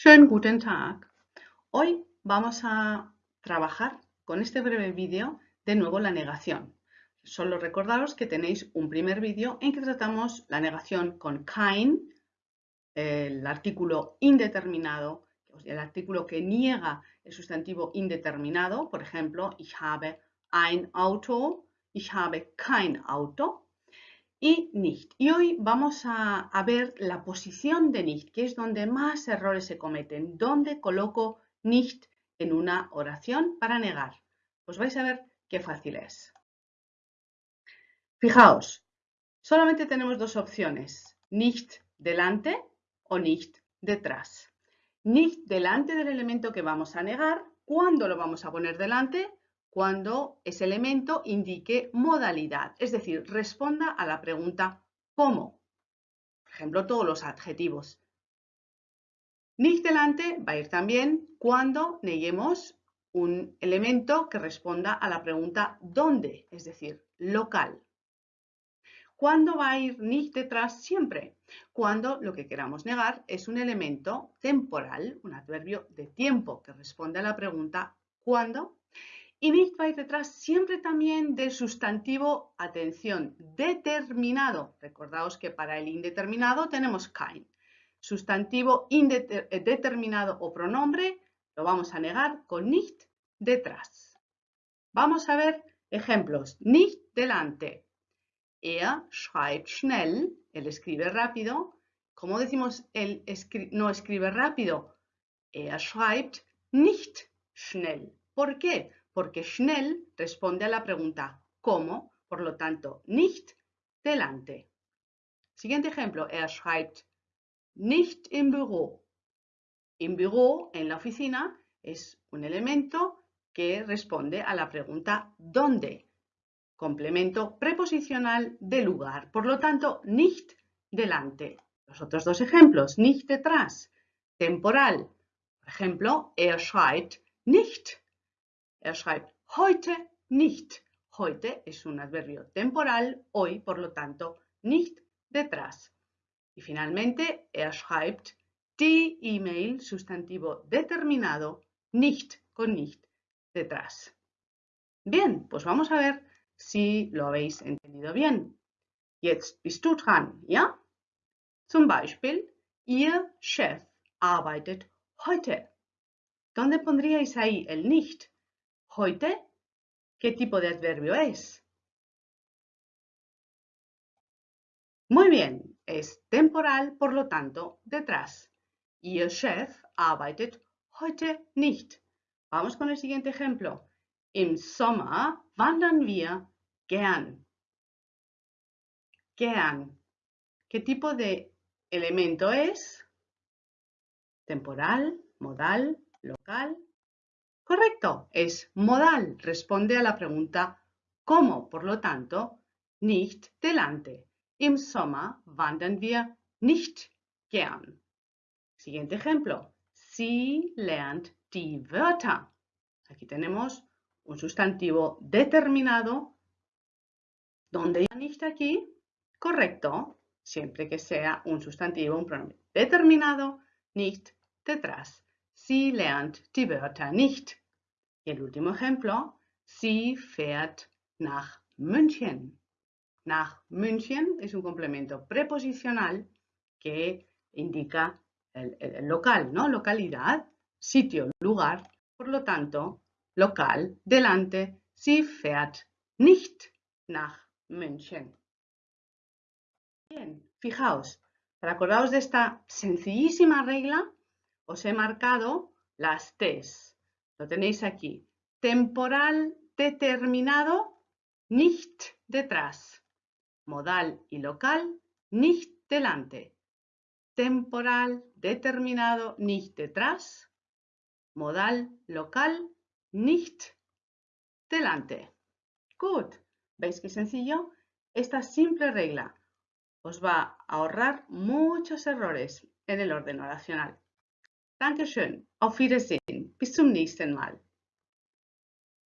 Schönen guten Tag. Hoy vamos a trabajar con este breve vídeo de nuevo la negación. Solo recordaros que tenéis un primer vídeo en que tratamos la negación con kein, el artículo indeterminado, el artículo que niega el sustantivo indeterminado, por ejemplo, ich habe ein Auto, ich habe kein Auto, y nicht. Y hoy vamos a, ver la posición de nicht, que es donde más errores se cometen. ¿Dónde coloco nicht en una oración para negar? Pues vais a ver qué fácil es. Fijaos, solamente tenemos dos opciones, nicht delante o nicht detrás. Nicht delante del elemento que vamos a negar, ¿cuándo lo vamos a poner delante? Cuando ese elemento indique modalidad, es decir, responda a la pregunta ¿cómo? Por ejemplo, todos los adjetivos. Nicht delante va a ir también cuando neguemos un elemento que responda a la pregunta ¿dónde? Es decir, local. ¿Cuándo va a ir nicht detrás? Siempre. Cuando lo que queramos negar es un elemento temporal, un adverbio de tiempo que responde a la pregunta ¿cuándo? Y nicht va a ir detrás siempre también del sustantivo, atención, determinado. Recordaos que para el indeterminado tenemos kein. Sustantivo eh, determinado o pronombre lo vamos a negar con nicht detrás. Vamos a ver ejemplos. Nicht delante. Er schreibt schnell. Él escribe rápido. ¿Cómo decimos él no escribe rápido? Er schreibt nicht schnell. ¿Por qué? Porque schnell responde a la pregunta ¿cómo? Por lo tanto, nicht delante. Siguiente ejemplo, er schreibt nicht im Büro. Im Büro, en la oficina, es un elemento que responde a la pregunta ¿dónde? Complemento preposicional de lugar. Por lo tanto, nicht delante. Los otros dos ejemplos, nicht detrás. Temporal. Por ejemplo, er schreibt nicht Er schreibt heute nicht. Heute es un adverbio temporal, hoy, por lo tanto, nicht detrás. Y finalmente, er schreibt die E-Mail, sustantivo determinado, nicht con nicht detrás. Bien, pues vamos a ver si lo habéis entendido bien. Jetzt bist du dran, ¿ya? Zum Beispiel, Ihr Chef arbeitet heute. ¿Dónde pondríais ahí el nicht? Heute, ¿qué tipo de adverbio es? Muy bien, es temporal, por lo tanto, detrás. Ihr Chef arbeitet heute nicht. Vamos con el siguiente ejemplo. Im Sommer wandern wir gern. Gern. ¿Qué tipo de elemento es? Temporal, modal, local Correcto, es modal, responde a la pregunta ¿cómo? Por lo tanto, nicht delante. Im Sommer wandern wir nicht gern. Siguiente ejemplo. Sie lernt die Wörter. Aquí tenemos un sustantivo determinado. ¿Dónde ya nicht aquí? Correcto, siempre que sea un sustantivo, un pronombre determinado, nicht detrás. Sie lernt die Wörter nicht. El último ejemplo, sie fährt nach München. Nach München es un complemento preposicional que indica el, local, ¿no? Localidad, sitio, lugar. Por lo tanto, local, delante, sie fährt nicht nach München. Bien, fijaos, para acordaros de esta sencillísima regla, os he marcado las T's. Lo tenéis aquí. Temporal determinado, nicht detrás. Modal y local, nicht delante. Temporal determinado, nicht detrás. Modal local, nicht delante. Good. ¿Veis qué sencillo? Esta simple regla os va a ahorrar muchos errores en el orden oracional. Dankeschön, auf Wiedersehen, bis zum nächsten Mal.